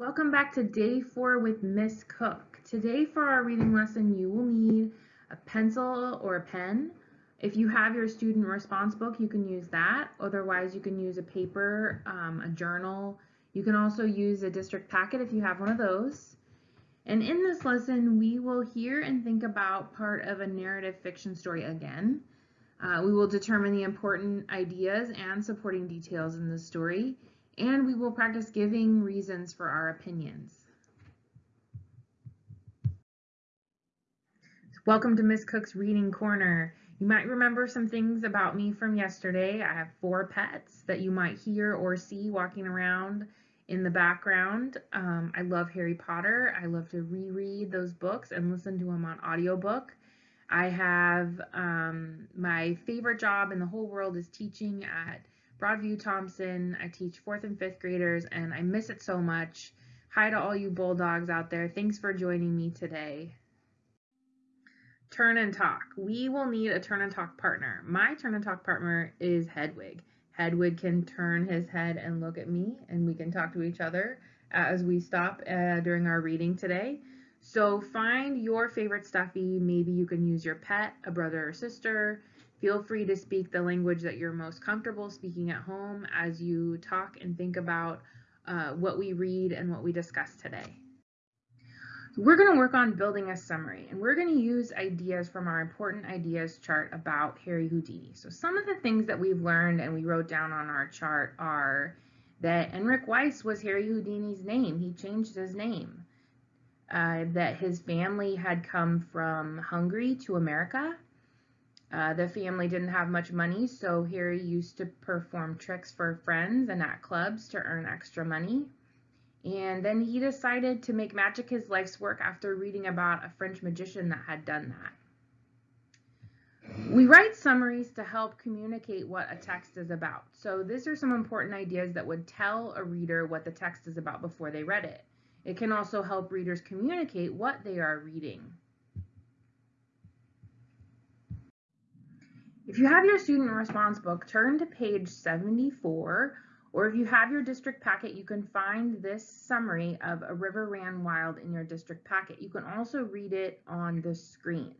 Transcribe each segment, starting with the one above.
Welcome back to day four with Miss Cook. Today for our reading lesson, you will need a pencil or a pen. If you have your student response book, you can use that. Otherwise, you can use a paper, um, a journal. You can also use a district packet if you have one of those. And in this lesson, we will hear and think about part of a narrative fiction story again. Uh, we will determine the important ideas and supporting details in the story and we will practice giving reasons for our opinions. Welcome to Miss Cook's Reading Corner. You might remember some things about me from yesterday. I have four pets that you might hear or see walking around in the background. Um, I love Harry Potter. I love to reread those books and listen to them on audiobook. I have um, my favorite job in the whole world is teaching at Broadview Thomson. I teach fourth and fifth graders and I miss it so much. Hi to all you Bulldogs out there. Thanks for joining me today. Turn and talk. We will need a turn and talk partner. My turn and talk partner is Hedwig. Hedwig can turn his head and look at me and we can talk to each other as we stop uh, during our reading today. So find your favorite stuffy. Maybe you can use your pet, a brother or sister, Feel free to speak the language that you're most comfortable speaking at home as you talk and think about uh, what we read and what we discuss today. We're going to work on building a summary and we're going to use ideas from our important ideas chart about Harry Houdini. So some of the things that we've learned and we wrote down on our chart are that Enric Weiss was Harry Houdini's name. He changed his name. Uh, that his family had come from Hungary to America uh, the family didn't have much money, so Harry used to perform tricks for friends and at clubs to earn extra money. And then he decided to make magic his life's work after reading about a French magician that had done that. We write summaries to help communicate what a text is about. So these are some important ideas that would tell a reader what the text is about before they read it. It can also help readers communicate what they are reading. If you have your student response book, turn to page 74, or if you have your district packet, you can find this summary of A River Ran Wild in your district packet. You can also read it on the screen.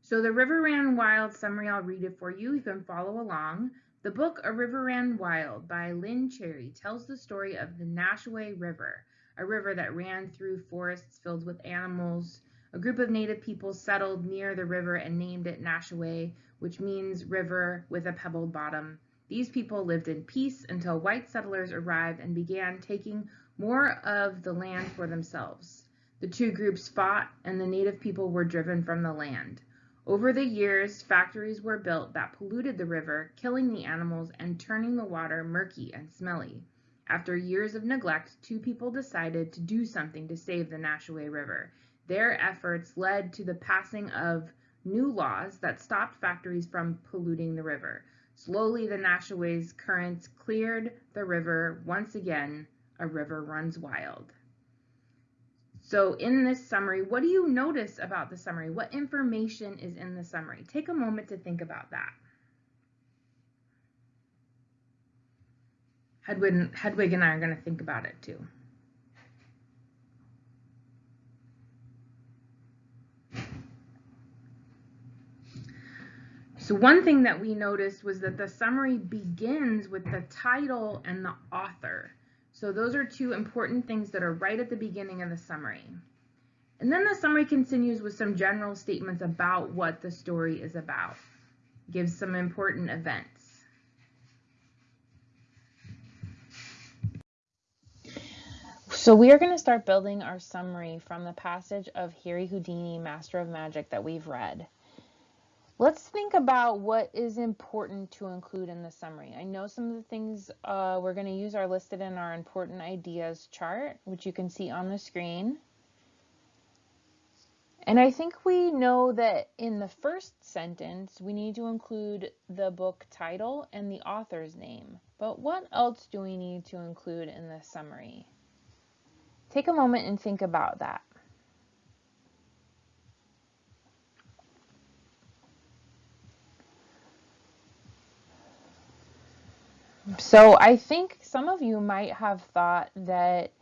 So the River Ran Wild summary, I'll read it for you. You can follow along. The book A River Ran Wild by Lynne Cherry tells the story of the Nashaway River, a river that ran through forests filled with animals, a group of native people settled near the river and named it Nashaway, which means river with a pebbled bottom. These people lived in peace until white settlers arrived and began taking more of the land for themselves. The two groups fought and the native people were driven from the land. Over the years, factories were built that polluted the river, killing the animals and turning the water murky and smelly. After years of neglect, two people decided to do something to save the Nashaway River. Their efforts led to the passing of new laws that stopped factories from polluting the river. Slowly, the Nashaway's currents cleared the river. Once again, a river runs wild. So in this summary, what do you notice about the summary? What information is in the summary? Take a moment to think about that. Hedwig, Hedwig and I are going to think about it too. So one thing that we noticed was that the summary begins with the title and the author. So those are two important things that are right at the beginning of the summary. And then the summary continues with some general statements about what the story is about. Gives some important events. So we are going to start building our summary from the passage of Harry Houdini, Master of Magic that we've read. Let's think about what is important to include in the summary. I know some of the things uh, we're going to use are listed in our important ideas chart, which you can see on the screen. And I think we know that in the first sentence, we need to include the book title and the author's name. But what else do we need to include in the summary? Take a moment and think about that. So I think some of you might have thought that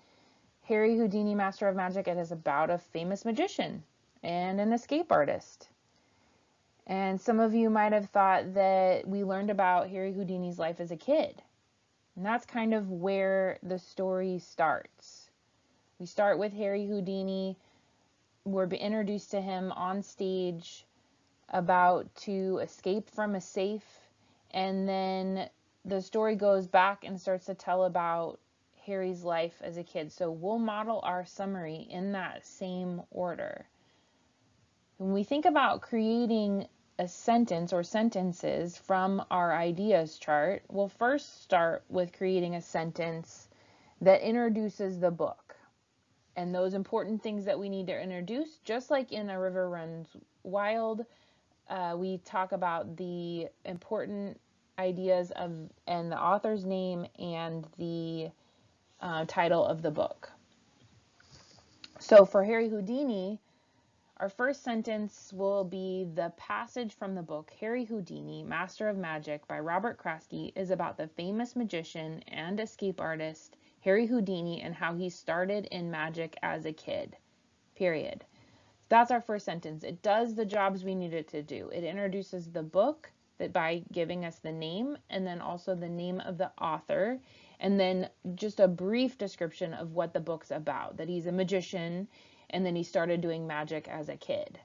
Harry Houdini, Master of Magic, it is about a famous magician and an escape artist. And some of you might have thought that we learned about Harry Houdini's life as a kid. And that's kind of where the story starts. We start with Harry Houdini. We're introduced to him on stage about to escape from a safe. And then the story goes back and starts to tell about Harry's life as a kid. So we'll model our summary in that same order. When we think about creating a sentence or sentences from our ideas chart, we'll first start with creating a sentence that introduces the book and those important things that we need to introduce, just like in A River Runs Wild, uh, we talk about the important ideas of and the author's name and the uh, title of the book. So for Harry Houdini, our first sentence will be the passage from the book Harry Houdini, Master of Magic by Robert Kraske is about the famous magician and escape artist Harry Houdini and how he started in magic as a kid. Period. That's our first sentence. It does the jobs we need it to do. It introduces the book that by giving us the name and then also the name of the author and then just a brief description of what the book's about, that he's a magician and then he started doing magic as a kid.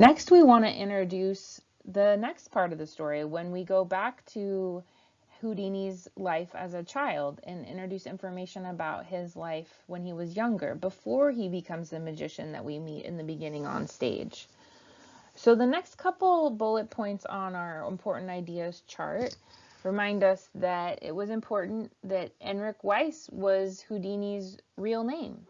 Next, we want to introduce the next part of the story when we go back to Houdini's life as a child and introduce information about his life when he was younger, before he becomes the magician that we meet in the beginning on stage. So the next couple bullet points on our important ideas chart remind us that it was important that Enric Weiss was Houdini's real name.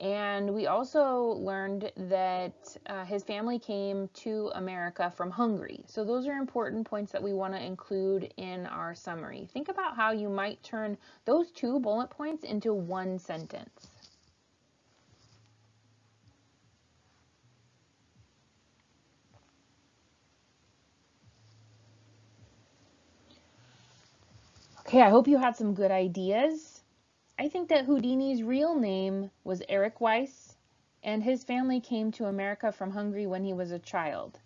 And we also learned that uh, his family came to America from Hungary. So those are important points that we want to include in our summary. Think about how you might turn those two bullet points into one sentence. Okay, I hope you had some good ideas. I think that Houdini's real name was Eric Weiss, and his family came to America from Hungary when he was a child.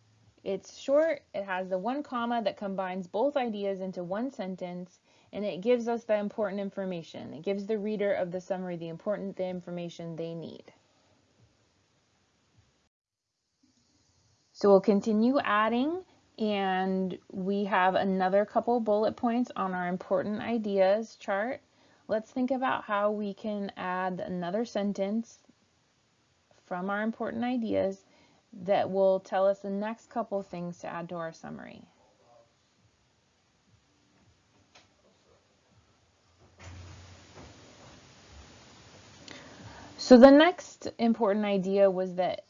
It's short, it has the one comma that combines both ideas into one sentence, and it gives us the important information. It gives the reader of the summary the important the information they need. So we'll continue adding And we have another couple bullet points on our important ideas chart. Let's think about how we can add another sentence from our important ideas that will tell us the next couple things to add to our summary. So the next important idea was that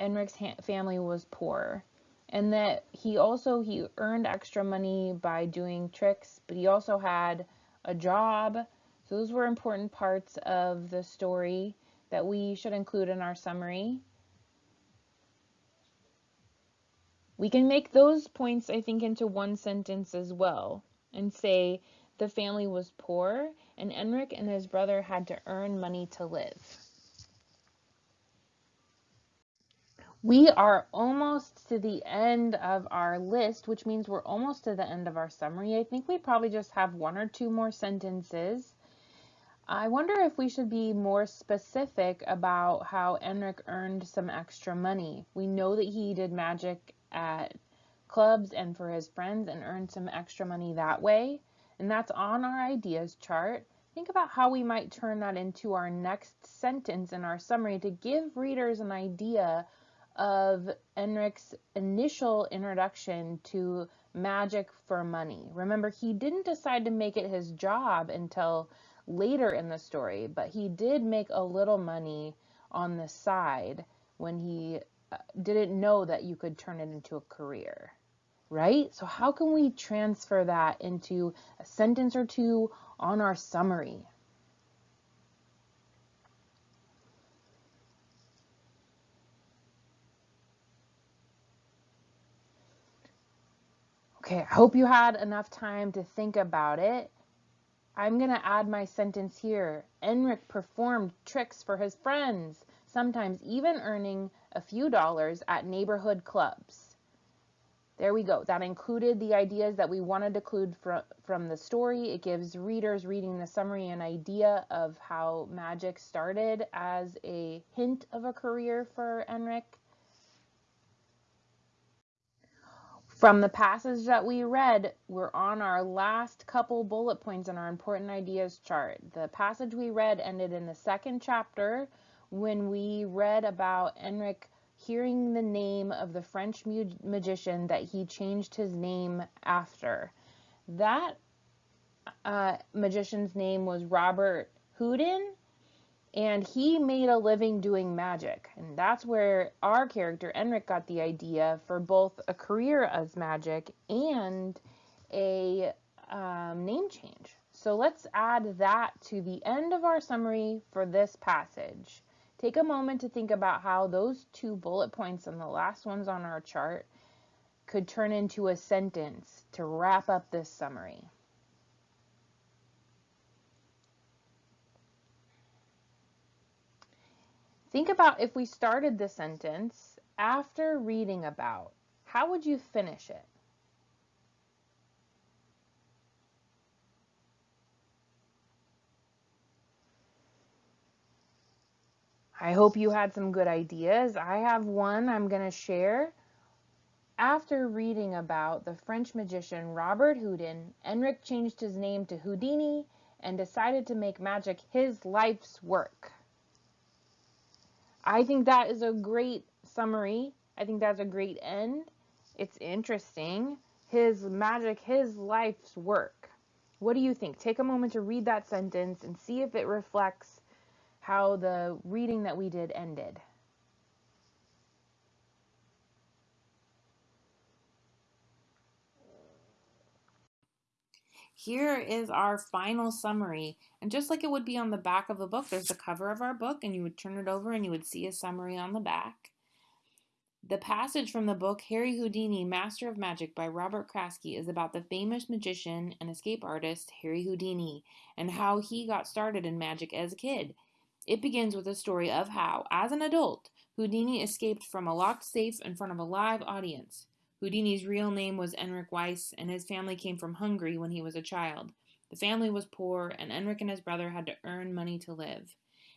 Enric's family was poor and that he also he earned extra money by doing tricks, but he also had a job. Those were important parts of the story that we should include in our summary. We can make those points, I think, into one sentence as well and say the family was poor and Enric and his brother had to earn money to live. We are almost to the end of our list, which means we're almost to the end of our summary. I think we probably just have one or two more sentences. I wonder if we should be more specific about how Enric earned some extra money. We know that he did magic at clubs and for his friends and earned some extra money that way. And that's on our ideas chart. Think about how we might turn that into our next sentence in our summary to give readers an idea of Enric's initial introduction to magic for money. Remember, he didn't decide to make it his job until later in the story, but he did make a little money on the side when he uh, didn't know that you could turn it into a career, right? So how can we transfer that into a sentence or two on our summary? Okay, I hope you had enough time to think about it. I'm going to add my sentence here. Enric performed tricks for his friends, sometimes even earning a few dollars at neighborhood clubs. There we go. That included the ideas that we wanted to include from, from the story. It gives readers reading the summary an idea of how magic started as a hint of a career for Enric. From the passage that we read, we're on our last couple bullet points in our important ideas chart. The passage we read ended in the second chapter when we read about Enric hearing the name of the French magician that he changed his name after. That uh, magician's name was Robert Houdin, and he made a living doing magic. And that's where our character, Enric, got the idea for both a career as magic and a um, name change. So let's add that to the end of our summary for this passage. Take a moment to think about how those two bullet points and the last ones on our chart could turn into a sentence to wrap up this summary. Think about if we started the sentence after reading about, how would you finish it? I hope you had some good ideas. I have one I'm going to share. After reading about the French magician Robert Houdin, Enric changed his name to Houdini and decided to make magic his life's work. I think that is a great summary. I think that's a great end. It's interesting. His magic, his life's work. What do you think? Take a moment to read that sentence and see if it reflects how the reading that we did ended. Here is our final summary. And just like it would be on the back of a book, there's the cover of our book, and you would turn it over and you would see a summary on the back. The passage from the book Harry Houdini, Master of Magic by Robert Kraske is about the famous magician and escape artist Harry Houdini and how he got started in magic as a kid. It begins with a story of how, as an adult, Houdini escaped from a locked safe in front of a live audience. Houdini's real name was Enric Weiss, and his family came from Hungary when he was a child. The family was poor, and Enric and his brother had to earn money to live.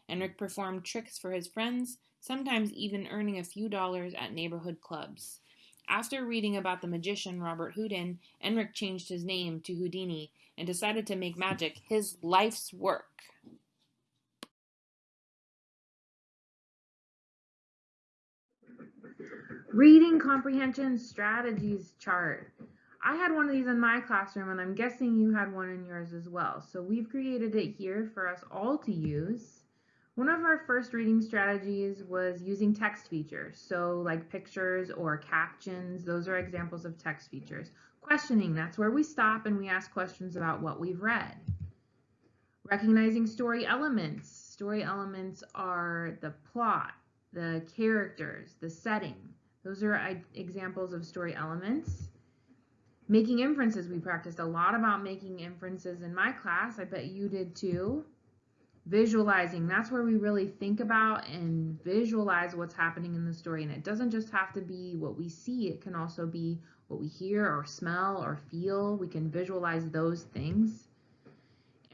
Enric performed tricks for his friends, sometimes even earning a few dollars at neighborhood clubs. After reading about the magician Robert Houdin, Enric changed his name to Houdini and decided to make magic his life's work. Reading comprehension strategies chart. I had one of these in my classroom and I'm guessing you had one in yours as well. So we've created it here for us all to use. One of our first reading strategies was using text features. So like pictures or captions, those are examples of text features. Questioning, that's where we stop and we ask questions about what we've read. Recognizing story elements. Story elements are the plot, the characters, the setting. Those are examples of story elements. Making inferences, we practiced a lot about making inferences in my class. I bet you did too. Visualizing, that's where we really think about and visualize what's happening in the story. And it doesn't just have to be what we see, it can also be what we hear or smell or feel. We can visualize those things.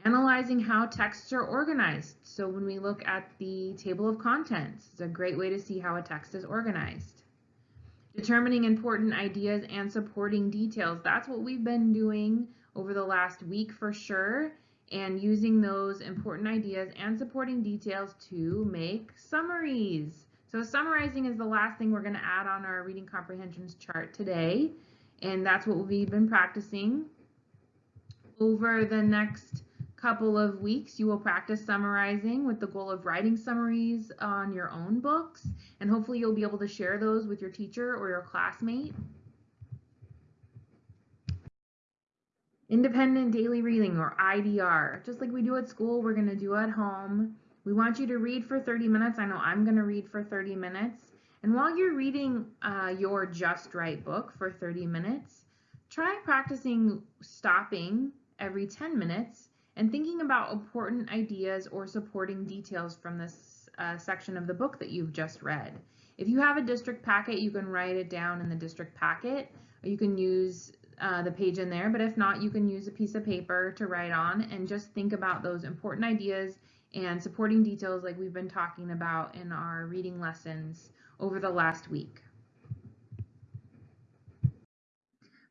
Analyzing how texts are organized. So when we look at the table of contents, it's a great way to see how a text is organized determining important ideas and supporting details. That's what we've been doing over the last week for sure and using those important ideas and supporting details to make summaries. So summarizing is the last thing we're going to add on our reading comprehensions chart today and that's what we've been practicing over the next couple of weeks, you will practice summarizing with the goal of writing summaries on your own books, and hopefully you'll be able to share those with your teacher or your classmate. Independent daily reading or IDR. Just like we do at school, we're going to do at home. We want you to read for 30 minutes. I know I'm going to read for 30 minutes. And while you're reading uh, your Just Right book for 30 minutes, try practicing stopping every 10 minutes and thinking about important ideas or supporting details from this uh, section of the book that you've just read. If you have a district packet, you can write it down in the district packet, you can use uh, the page in there, but if not, you can use a piece of paper to write on and just think about those important ideas and supporting details like we've been talking about in our reading lessons over the last week.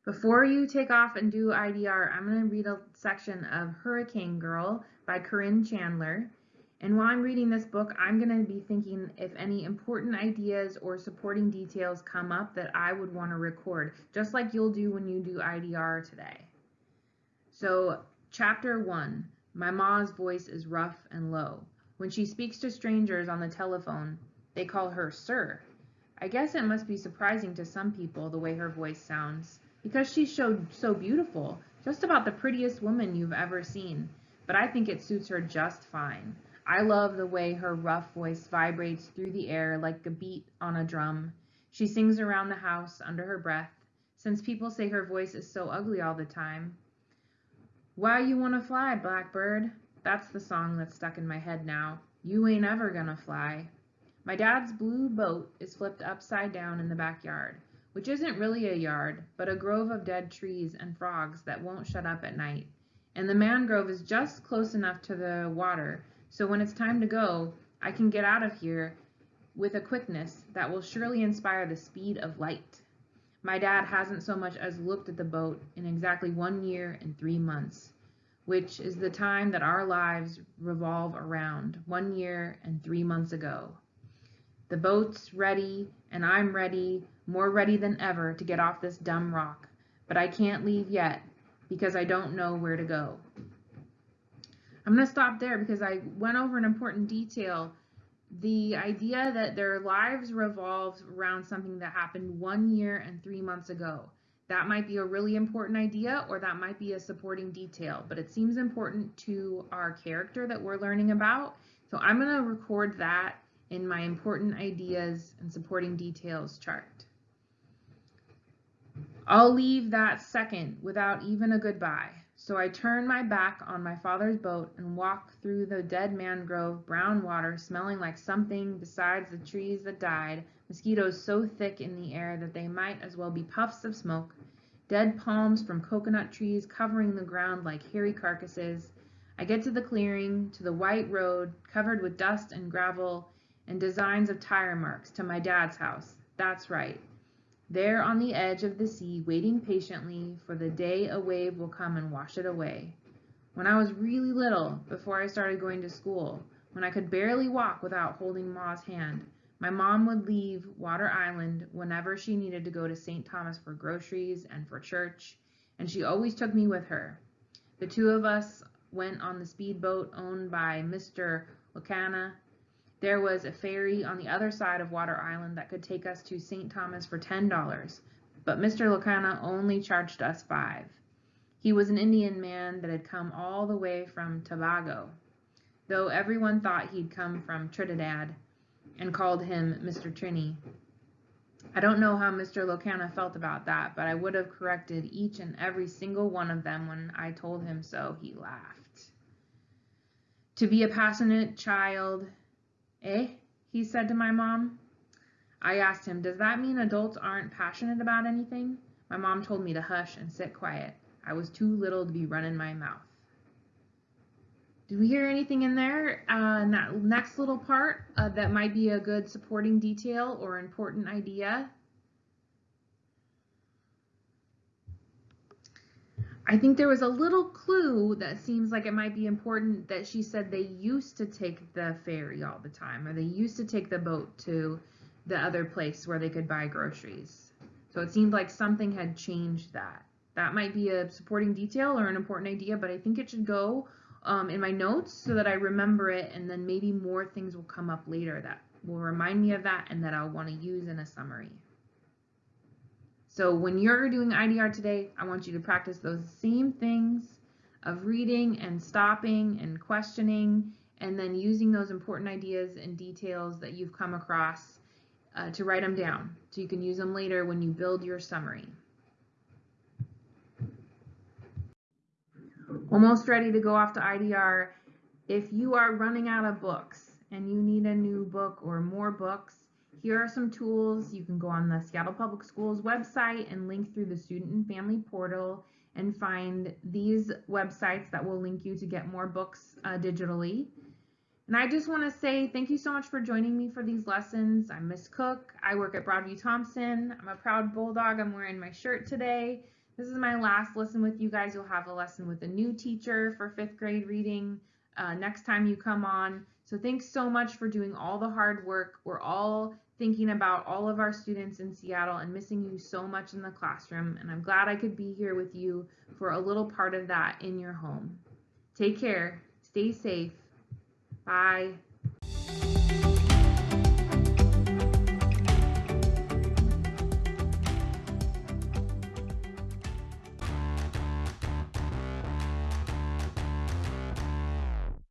Before you take off and do IDR, I'm going to read a section of Hurricane Girl by Corinne Chandler. And while I'm reading this book, I'm going to be thinking if any important ideas or supporting details come up that I would want to record, just like you'll do when you do IDR today. So, chapter one, my ma's voice is rough and low. When she speaks to strangers on the telephone, they call her sir. I guess it must be surprising to some people the way her voice sounds because she's so, so beautiful, just about the prettiest woman you've ever seen. But I think it suits her just fine. I love the way her rough voice vibrates through the air like a beat on a drum. She sings around the house under her breath, since people say her voice is so ugly all the time. Why you wanna fly, blackbird? That's the song that's stuck in my head now. You ain't ever gonna fly. My dad's blue boat is flipped upside down in the backyard which isn't really a yard, but a grove of dead trees and frogs that won't shut up at night. And the mangrove is just close enough to the water, so when it's time to go, I can get out of here with a quickness that will surely inspire the speed of light. My dad hasn't so much as looked at the boat in exactly one year and three months, which is the time that our lives revolve around, one year and three months ago. The boat's ready, and I'm ready, more ready than ever to get off this dumb rock, but I can't leave yet because I don't know where to go. I'm going to stop there because I went over an important detail. The idea that their lives revolved around something that happened one year and three months ago. That might be a really important idea or that might be a supporting detail, but it seems important to our character that we're learning about. So I'm going to record that in my important ideas and supporting details chart. I'll leave that second without even a goodbye. So I turn my back on my father's boat and walk through the dead mangrove, brown water smelling like something besides the trees that died, mosquitoes so thick in the air that they might as well be puffs of smoke, dead palms from coconut trees covering the ground like hairy carcasses. I get to the clearing, to the white road covered with dust and gravel, and designs of tire marks to my dad's house. That's right. There on the edge of the sea, waiting patiently for the day a wave will come and wash it away. When I was really little, before I started going to school, when I could barely walk without holding Ma's hand, my mom would leave Water Island whenever she needed to go to St. Thomas for groceries and for church, and she always took me with her. The two of us went on the speedboat owned by Mr. Locana there was a ferry on the other side of Water Island that could take us to St. Thomas for $10, but Mr. Locana only charged us 5 He was an Indian man that had come all the way from Tobago, though everyone thought he'd come from Trinidad and called him Mr. Trini. I don't know how Mr. Locana felt about that, but I would have corrected each and every single one of them when I told him so. He laughed. To be a passionate child Eh? he said to my mom. I asked him, Does that mean adults aren't passionate about anything? My mom told me to hush and sit quiet. I was too little to be running my mouth. Did we hear anything in there uh, in that next little part uh, that might be a good supporting detail or important idea? I think there was a little clue that seems like it might be important that she said they used to take the ferry all the time, or they used to take the boat to the other place where they could buy groceries. So it seemed like something had changed that. That might be a supporting detail or an important idea, but I think it should go um, in my notes so that I remember it, and then maybe more things will come up later that will remind me of that and that I'll want to use in a summary. So when you're doing IDR today, I want you to practice those same things of reading and stopping and questioning and then using those important ideas and details that you've come across uh, to write them down so you can use them later when you build your summary. Almost ready to go off to IDR. If you are running out of books and you need a new book or more books, here are some tools. You can go on the Seattle Public Schools website and link through the student and family portal and find these websites that will link you to get more books uh, digitally. And I just want to say thank you so much for joining me for these lessons. I'm Miss Cook. I work at Broadview Thomson. I'm a proud bulldog. I'm wearing my shirt today. This is my last lesson with you guys. You'll have a lesson with a new teacher for fifth grade reading uh, next time you come on. So thanks so much for doing all the hard work. We're all thinking about all of our students in Seattle and missing you so much in the classroom. And I'm glad I could be here with you for a little part of that in your home. Take care. Stay safe. Bye.